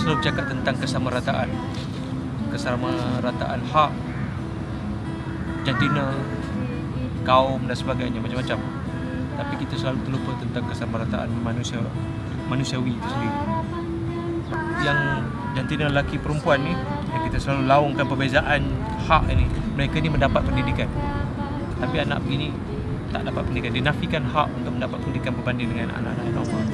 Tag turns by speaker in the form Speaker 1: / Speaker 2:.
Speaker 1: selalu bercakap tentang kesamarataan. Kesamarataan hak Jantina Kaum dan sebagainya macam-macam. Tapi kita selalu terlupa tentang kesamarataan manusia manusiawi itu sendiri. Yang jantina lelaki perempuan ni Yang kita selalu laungkan perbezaan hak ini Mereka ni mendapat pendidikan. Tapi anak begini tak dapat pendidikan. Dinafikan hak untuk mendapat pendidikan berbanding dengan anak-anak normal.